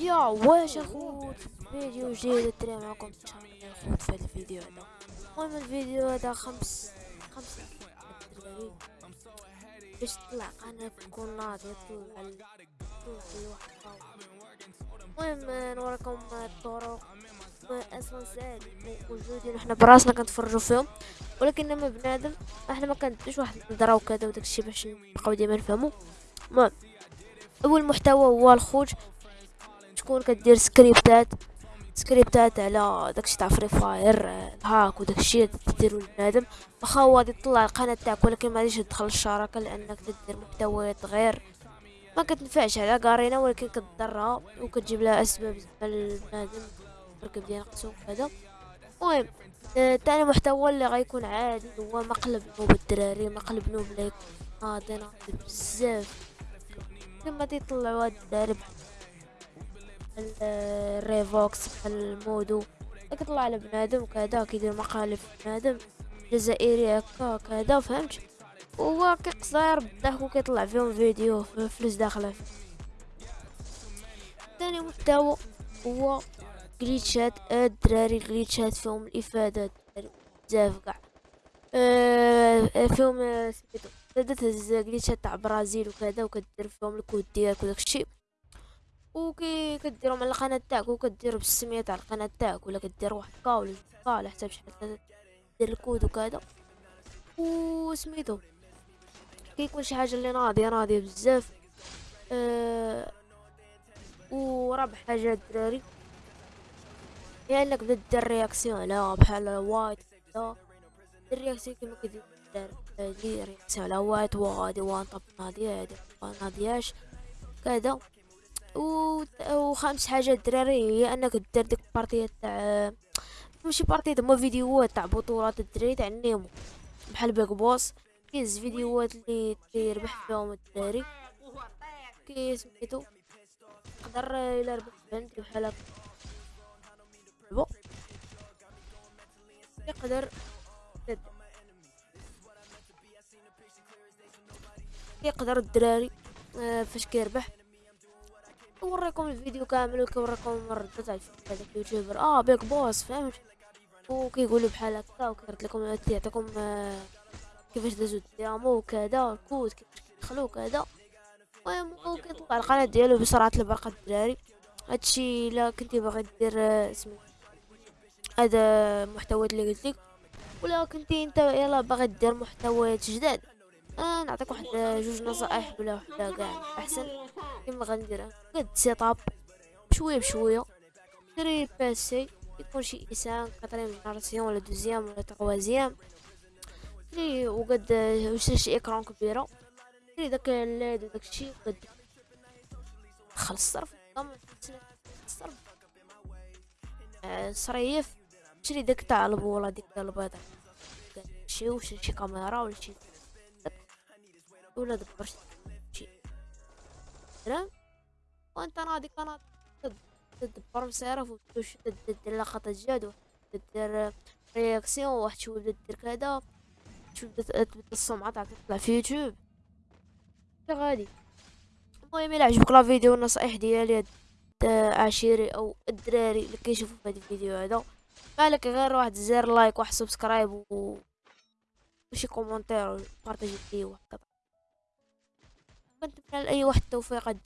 يا واش اخوت فيديو جديد الدراري معكم إن اخوت في الفيديو هذا. المهم الفيديو هذا خمس خمس باش تطلع قناة تكون ناضية تطلع تطلع الواحد قوي المهم نوريكم الطرق. أصلا ساهل موجودين. إحنا براسنا كنتفرجوا فيهم. ولكن لما بنادم إحنا ما كنديش واحد النظرة وكذا وداكشي باش نبقاو ديما نفهمو. المهم أول محتوى هو الخوج. تكون كدير سكريبتات سكريبتات على داكشي تاع Free Fire ال hack وداكشي تديرو لبنادم. واخا هو غادي يطلع القناة تاعك ولكن ما غاديش تدخل الشراكة لأنك تدير محتويات غير. ما كتنفعش على Garena ولكن كتضرها وكتجيب لها أسباب زعما البنادم مركب ديال نقصو وكذا. المهم آه، تاني محتوى اللي غيكون عادي هو مقلب noob الدراري مقلب noob اللي ناضي ناضي بزاف. هاد الدراري بحال الريفوكس بحال المودو كيطلع على بنادم وكذا كيدير مقالب بنادم جزائري هكا كذا فهمت؟ وهو كيقصير بالضحك وكيطلع فيهم فيديو فلوس داخلة. فيه ثاني محتوى هو جليتشات الدراري الجليتشات فيهم الإفادة الدراري بزاف كاع. آه، فيهم آه، سميتو تهز جليتشات تاع برازيل وكذا وكدير فيهم الكود ديالك وداكشي. وكي كديرهم على القناة تاعك وكدير بالسمية تاع القناة تاعك ولا كدير واحد كا ولا على حساب شحال دير الكود وكذا. وسميتو كيكون شي حاجة اللي ناضية ناضية بزاف. أه ورابع حاجة الدراري. هي إنك بدا دير رياكسيون على بحال وايت كدا دير رياكسيون كيما كدير دير رياكسيون على وايت وغادي وان طب ناضية هادي ما ناضياش كذا. و... وخامس حاجة الدراري هي أنك دير ديك بارتيات تاع ماشي بارتيات هما فيديوهات تاع بطولات الدراري تاع النيمو. بحال بيك بوس كيز فيديوهات اللي تيربح فيهم الدراري. كي سميتو يقدر إلا ربح بنت بحال هكا. بو. يقدر يقدر الدراري آه، فاش كيربح. نوريكم الفيديو كامل وكنوريكم الردات على هذاك ال YouTuber آه Big Boss فهمت؟ وكيقول بحال هكا وكيرد لكم يعطيكم آه، كيفاش دازو الديامو وكذا الكود كيفاش كيدخلو وكذا. المهم وكيطلع القناة ديالو بسرعة البرق الدراري. هادشي إلا كنتي باغي دير آه، سميتو هذا المحتويات اللي قلت لك. ولا كنتي انت يلا باغي دير محتويات جداد. آه نعطيك واحد آه، جوج نصائح ولا وحدة كاع. أحسن كيما غندير قد setup بشوية. شري PC يكون شي إنسان quatrième génération ولا deuxième ولا troisième شري وقد آه، وشري شي إكران كبيرة. شري داك الليد وداك الشي وقد دخل الصرف الصرف آه، صريف. شري داك تاع البوله ديك البيضة شي وشري شي كاميرا ولا شي. ولا دبر شي تمام وأنت ناضي قناة تدبر مسارف وتدير دير لقطة جاد دير réaction واحد شوية بدا دير كذا شوية بدا تبدل السمعة تاعك تطلع في يوتيوب. غادي. المهم إلى عجبك la vidéo والنصائح ديالي عشيري أو الدراري اللي كيشوفوا في هذا الفيديو هذا. مالك غير واحد زر like واحد subscribe و وشي commentaire partager فيه واحد كنتمنى لاي واحد التوفيق.